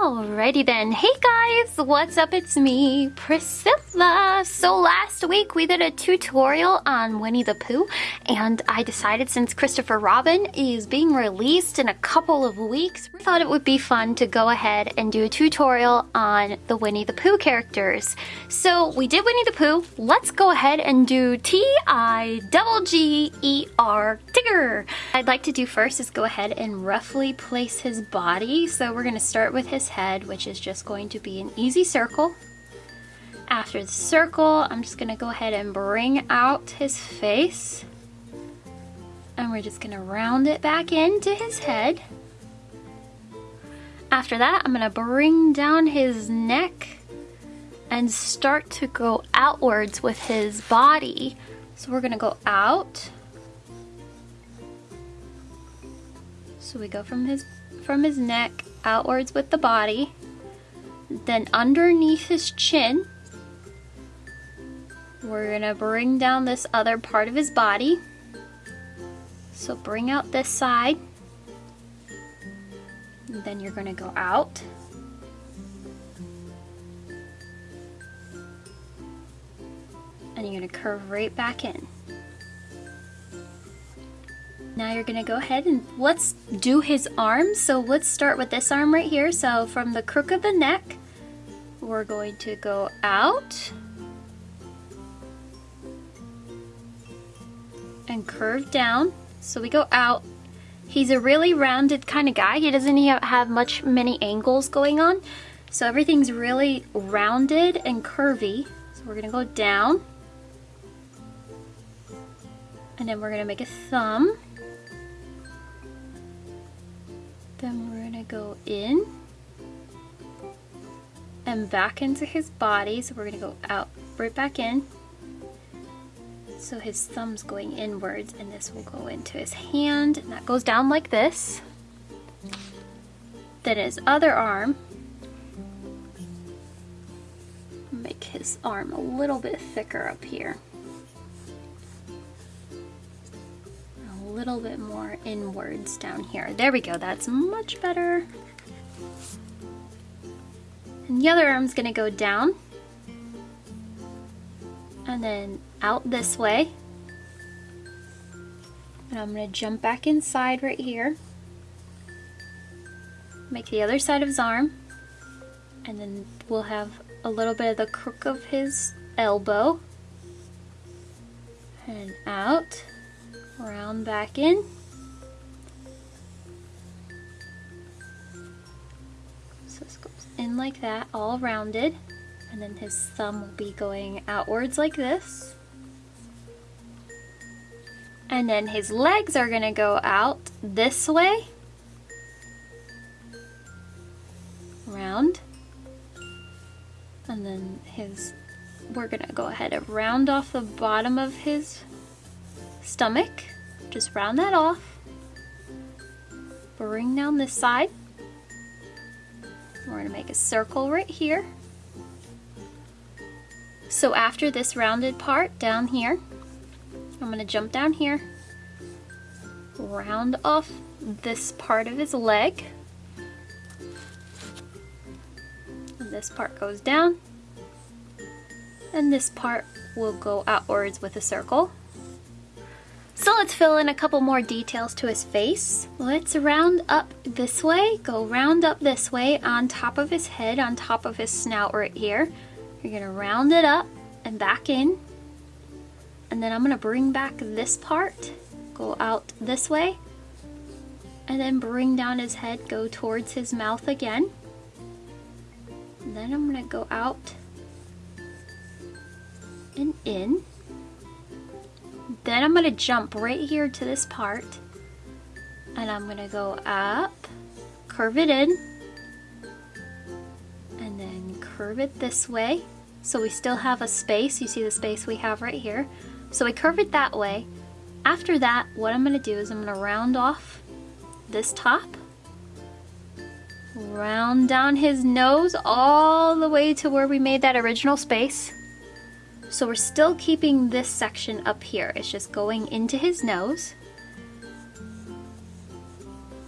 Alrighty then. Hey guys, what's up? It's me, Priscilla. So last week we did a tutorial on Winnie the Pooh and I decided since Christopher Robin is being released in a couple of weeks, we thought it would be fun to go ahead and do a tutorial on the Winnie the Pooh characters. So we did Winnie the Pooh. Let's go ahead and do T-I-G-G-E-R I'd like to do first is go ahead and roughly place his body. So we're to start with his head, which is just going to be an easy circle. After the circle, I'm just gonna go ahead and bring out his face. And we're just gonna round it back into his head. After that, I'm gonna bring down his neck and start to go outwards with his body. So we're gonna go out. So we go from his from his neck outwards with the body, then underneath his chin, we're gonna bring down this other part of his body. So bring out this side, and then you're gonna go out. And you're gonna curve right back in. Now you're gonna go ahead and let's do his arms. So let's start with this arm right here. So from the crook of the neck, we're going to go out and curve down. So we go out. He's a really rounded kind of guy. He doesn't have much many angles going on. So everything's really rounded and curvy. So we're gonna go down. And then we're gonna make a thumb. Go in and back into his body. So we're gonna go out, right back in. So his thumb's going inwards and this will go into his hand and that goes down like this. Then his other arm, make his arm a little bit thicker up here. Little bit more inwards down here. There we go, that's much better. And the other arm's gonna go down and then out this way. And I'm gonna jump back inside right here. Make the other side of his arm. And then we'll have a little bit of the crook of his elbow. And out round back in. So this goes in like that, all rounded. And then his thumb will be going outwards like this. And then his legs are gonna go out this way. Round. And then his, we're gonna go ahead and round off the bottom of his stomach. Just round that off. Bring down this side. We're going to make a circle right here. So after this rounded part down here, I'm going to jump down here, round off this part of his leg. And this part goes down. And this part will go outwards with a circle. So let's fill in a couple more details to his face. Let's round up this way, go round up this way on top of his head, on top of his snout right here. You're gonna round it up and back in. And then I'm gonna bring back this part, go out this way, and then bring down his head, go towards his mouth again. And then I'm gonna go out and in. Then I'm gonna jump right here to this part and I'm gonna go up, curve it in, and then curve it this way. So we still have a space. You see the space we have right here. So we curve it that way. After that, what I'm gonna do is I'm gonna round off this top, round down his nose all the way to where we made that original space. So we're still keeping this section up here. It's just going into his nose.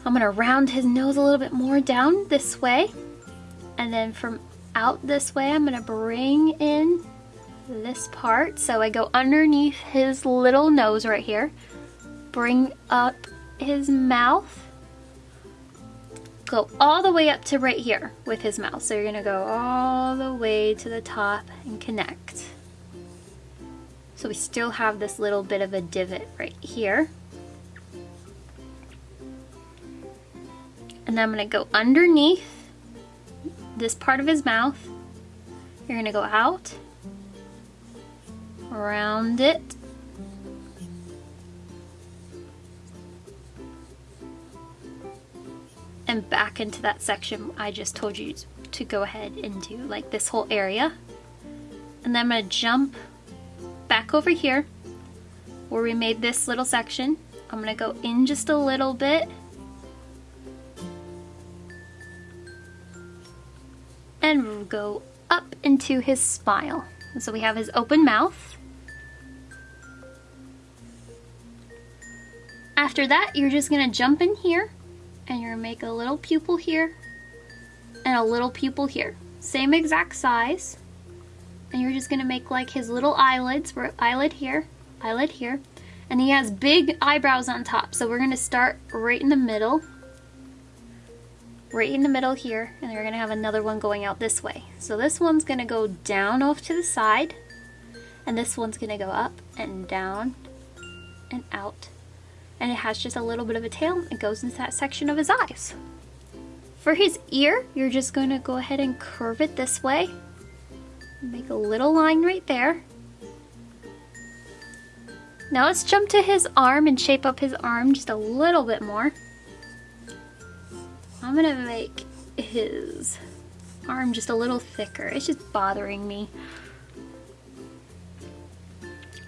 I'm gonna round his nose a little bit more down this way. And then from out this way, I'm gonna bring in this part. So I go underneath his little nose right here, bring up his mouth, go all the way up to right here with his mouth. So you're gonna go all the way to the top and connect. So we still have this little bit of a divot right here. And then I'm gonna go underneath this part of his mouth. You're gonna go out, around it, and back into that section I just told you to go ahead and do, like this whole area. And then I'm gonna jump back over here where we made this little section. I'm gonna go in just a little bit and go up into his smile. So we have his open mouth. After that, you're just gonna jump in here and you're gonna make a little pupil here and a little pupil here. Same exact size. And you're just gonna make like his little eyelids, for eyelid here, eyelid here. And he has big eyebrows on top. So we're gonna start right in the middle right in the middle here and we're gonna have another one going out this way. So this one's gonna go down off to the side and this one's gonna go up and down and out and it has just a little bit of a tail it goes into that section of his eyes. For his ear you're just to go ahead and curve it this way make a little line right there now let's jump to his arm and shape up his arm just a little bit more I'm gonna make his arm just a little thicker. It's just bothering me.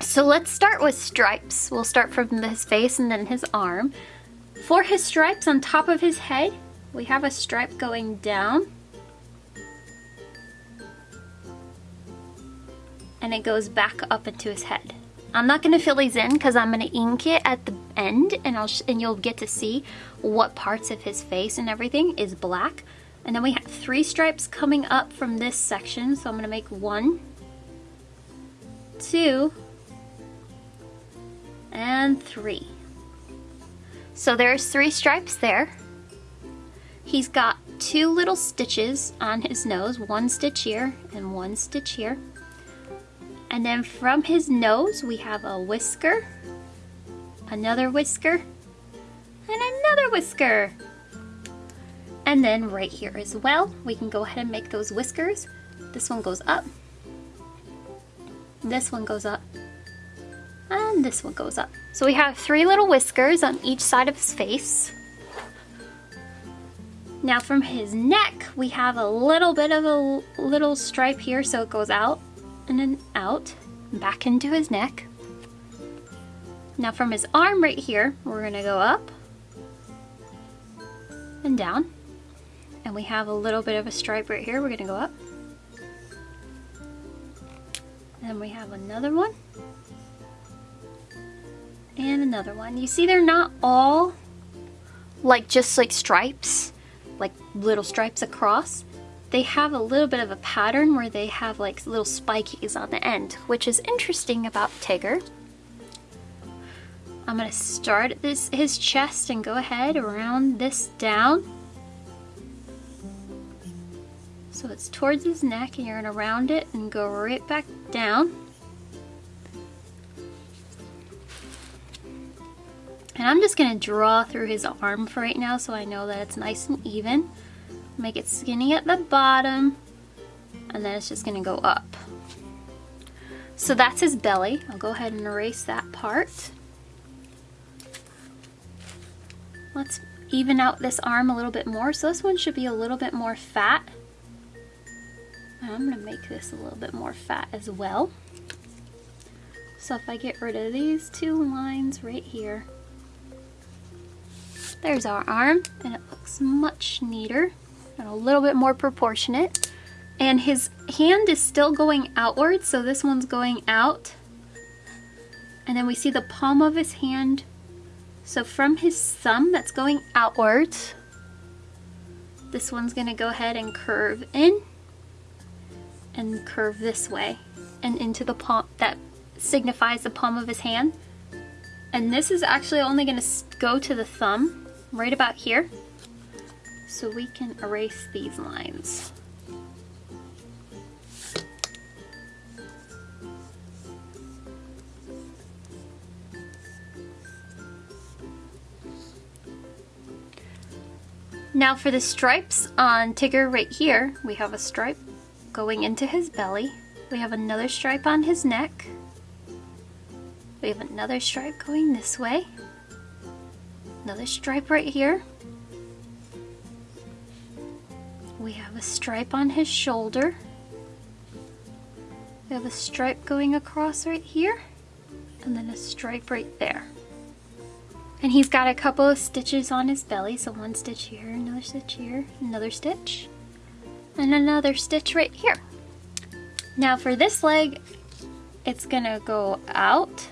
So let's start with stripes. We'll start from his face and then his arm. For his stripes on top of his head, we have a stripe going down. And it goes back up into his head. I'm not to fill these in because I'm to ink it at the end and, I'll and you'll get to see what parts of his face and everything is black. And then we have three stripes coming up from this section. So I'm to make one, two, and three. So there's three stripes there. He's got two little stitches on his nose, one stitch here and one stitch here. And then from his nose, we have a whisker, another whisker, and another whisker. And then right here as well, we can go ahead and make those whiskers. This one goes up, this one goes up, and this one goes up. So we have three little whiskers on each side of his face. Now from his neck, we have a little bit of a little stripe here so it goes out and then out, back into his neck. Now from his arm right here, we're gonna go up and down. And we have a little bit of a stripe right here. We're gonna go up. And we have another one. And another one. You see they're not all like just like stripes, like little stripes across they have a little bit of a pattern where they have like little spikies on the end, which is interesting about Tigger. I'm gonna start this his chest and go ahead around this down. So it's towards his neck and you're gonna round it and go right back down. And I'm just gonna draw through his arm for right now so I know that it's nice and even make it skinny at the bottom, and then it's just gonna go up. So that's his belly. I'll go ahead and erase that part. Let's even out this arm a little bit more. So this one should be a little bit more fat. I'm gonna make this a little bit more fat as well. So if I get rid of these two lines right here, there's our arm and it looks much neater and a little bit more proportionate. And his hand is still going outward, so this one's going out. And then we see the palm of his hand. So from his thumb that's going outwards, This one's gonna go ahead and curve in and curve this way and into the palm that signifies the palm of his hand. And this is actually only gonna go to the thumb right about here. So we can erase these lines. Now for the stripes on Tigger right here, we have a stripe going into his belly. We have another stripe on his neck. We have another stripe going this way. Another stripe right here. A stripe on his shoulder. We have a stripe going across right here. And then a stripe right there. And he's got a couple of stitches on his belly. So one stitch here, another stitch here, another stitch, and another stitch right here. Now for this leg, it's gonna go out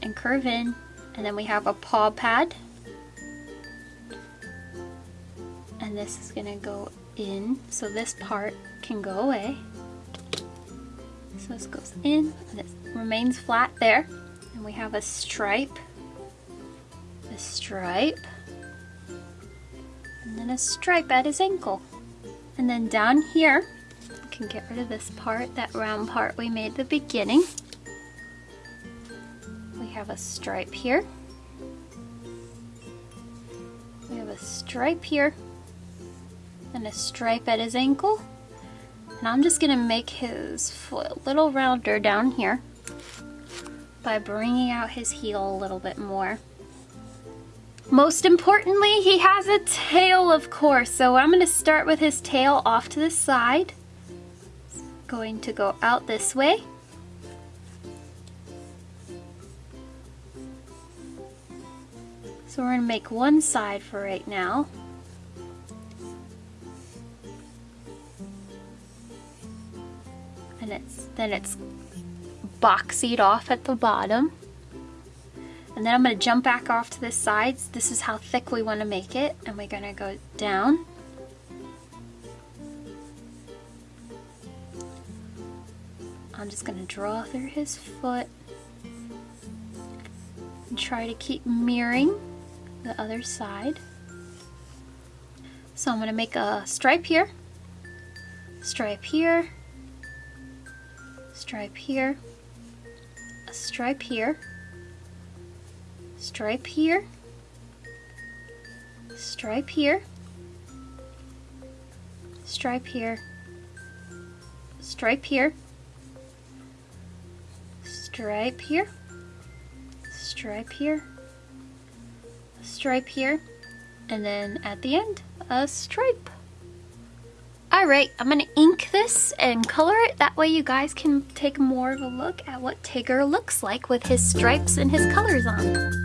and curve in. And then we have a paw pad. And this is gonna go in. So this part can go away. So this goes in and it remains flat there and we have a stripe, a stripe, and then a stripe at his ankle. And then down here, we can get rid of this part, that round part we made the beginning. We have a stripe here. We have a stripe here and a stripe at his ankle. And I'm just gonna make his foot a little rounder down here by bringing out his heel a little bit more. Most importantly, he has a tail, of course, so I'm to start with his tail off to the side. It's going to go out this way. So we're to make one side for right now. And it's then it's boxied off at the bottom. And then I'm going to jump back off to the sides. This is how thick we want to make it. And we're going to go down. I'm just going to draw through his foot. And try to keep mirroring the other side. So I'm going to make a stripe here, stripe here, stripe here, a stripe here, stripe here, stripe here, stripe here, stripe here, stripe here, stripe here, stripe here, and then at the end, a stripe. Alright, I'm going to ink this and color it. That way you guys can take more of a look at what Tigger looks like with his stripes and his colors on.